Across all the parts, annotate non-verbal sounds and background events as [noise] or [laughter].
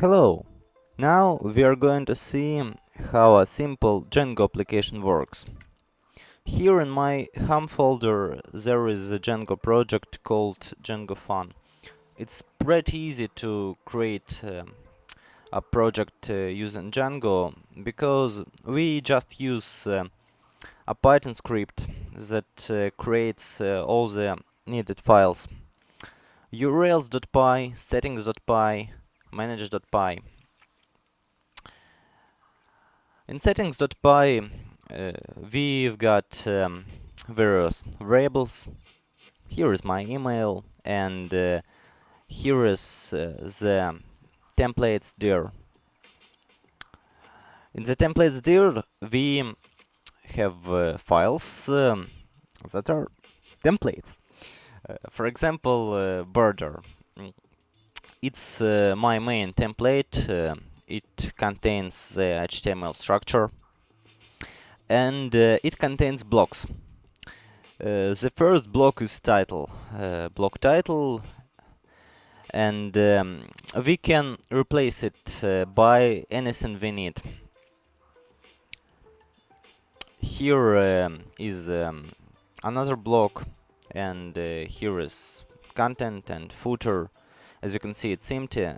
Hello! Now we are going to see how a simple Django application works. Here in my home folder there is a Django project called Django Fun. It's pretty easy to create uh, a project uh, using Django because we just use uh, a Python script that uh, creates uh, all the needed files urls.py, settings.py, manage.py. In settings.py uh, we've got um, various variables. Here is my email and uh, here is uh, the templates dir. In the templates dir we have uh, files um, that are templates. Uh, for example, uh, border it's uh, my main template. Uh, it contains the HTML structure and uh, it contains blocks. Uh, the first block is title, uh, block title, and um, we can replace it uh, by anything we need. Here um, is um, another block, and here is content and footer as you can see, it's empty,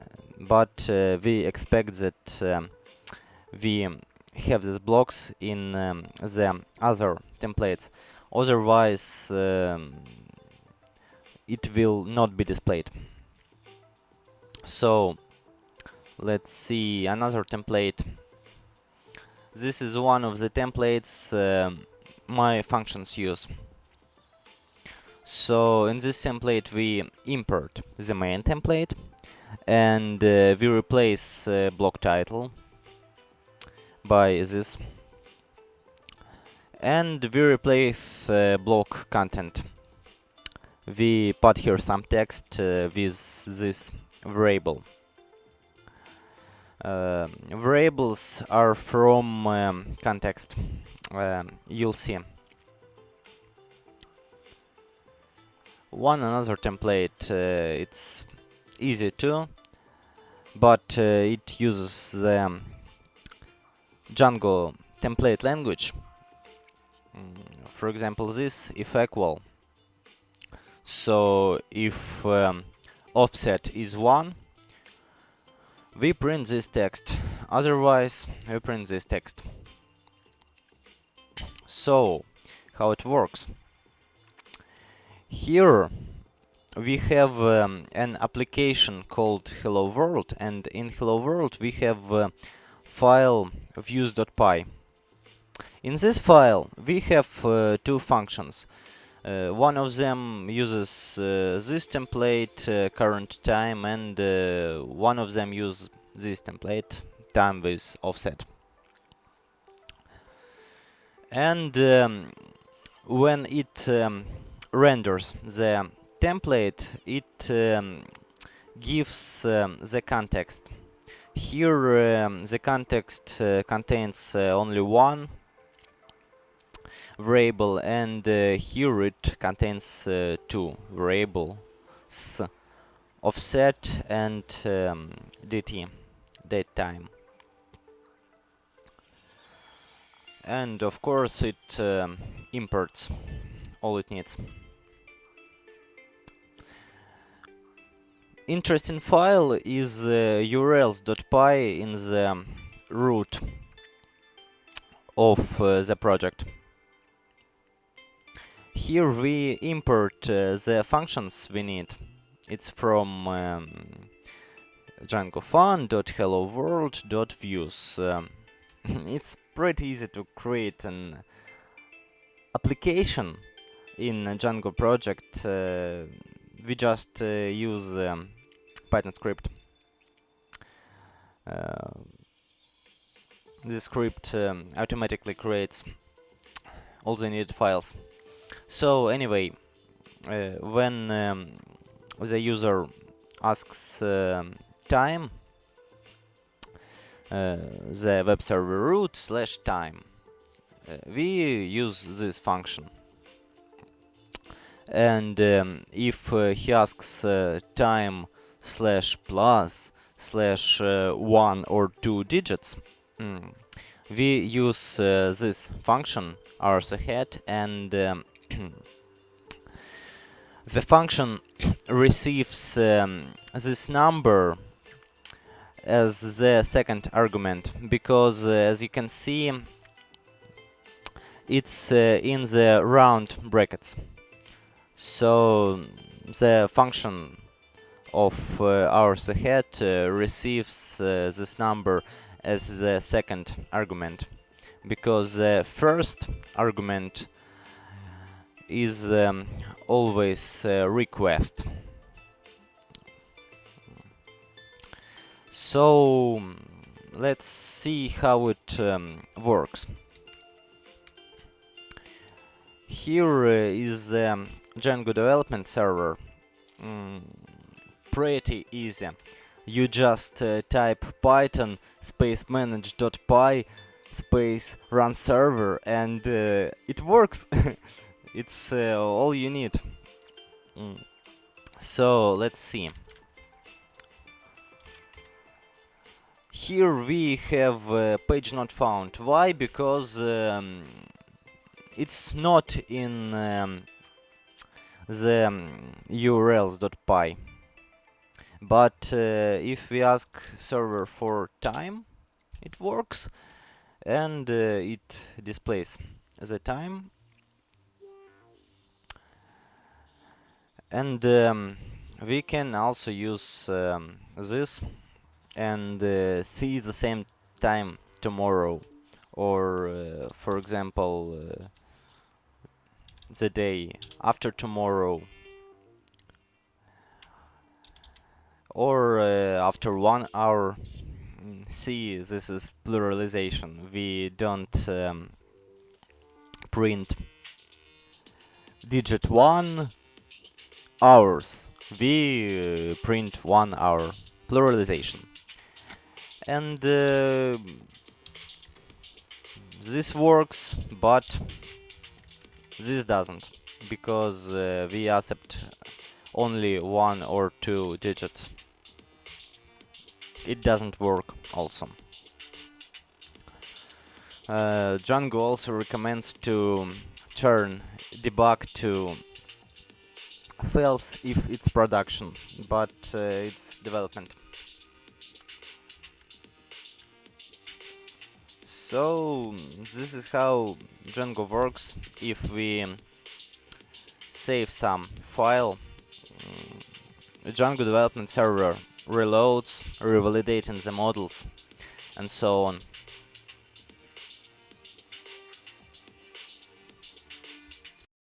but uh, we expect that um, we have these blocks in um, the other templates. Otherwise, um, it will not be displayed. So, let's see another template. This is one of the templates um, my functions use. So in this template we import the main template and uh, we replace uh, block title by this and we replace uh, block content. We put here some text uh, with this variable. Uh, variables are from um, context, um, you'll see. One another template uh, it's easy too but uh, it uses the Django template language. Mm, for example this if equal. So if um, offset is 1 we print this text. Otherwise we print this text. So how it works here we have um, an application called hello world and in hello world we have a file views.py in this file we have uh, two functions. Uh, one of them uses uh, this template uh, current time and uh, one of them uses this template time with offset. And um, when it um, renders the template, it um, gives um, the context. Here um, the context uh, contains uh, only one variable and uh, here it contains uh, two variables offset and um, dt date time and of course it um, imports all it needs interesting file is uh, urls.py in the root of uh, the project. Here we import uh, the functions we need. It's from um, Django. Um, [laughs] it's pretty easy to create an application in a Django project. We just uh, use um, Python script. Uh, this script um, automatically creates all the needed files. So anyway, uh, when um, the user asks um, time, the web server root slash time, we use this function and um, if uh, he asks uh, time slash plus slash uh, one or two digits, mm, we use uh, this function hours_ahead and um, [clears throat] the function [clears throat] receives um, this number as the second argument because uh, as you can see it's uh, in the round brackets so the function of uh, hours_ahead uh, receives uh, this number as the second argument. Because the first argument is um, always uh, request. So let's see how it um, works. Here uh, is the um, Django development server. Mm, pretty easy. You just uh, type python space manage.py space run server and uh, it works. [laughs] It's uh, all you need. Mm. so let's see. Here we have uh, page not found. Why? Because um, it's not in um, the um, urls.py but uh, if we ask server for time it works and uh, it displays the time. And um, we can also use um, this and uh, see the same time tomorrow. Or uh, for example uh, the day after tomorrow. Or uh, after one hour. See this is pluralization. We don't um, print digit 1 hours. We uh, print 1 hour. Pluralization. And uh, this works but this doesn't because uh, we accept only one or two digits. It doesn't work also. Uh, Django also recommends to turn debug to False if it's production but uh, it's development So this is how Django works if we save some file. Mm, Django development server reloads, revalidating the models, and so on.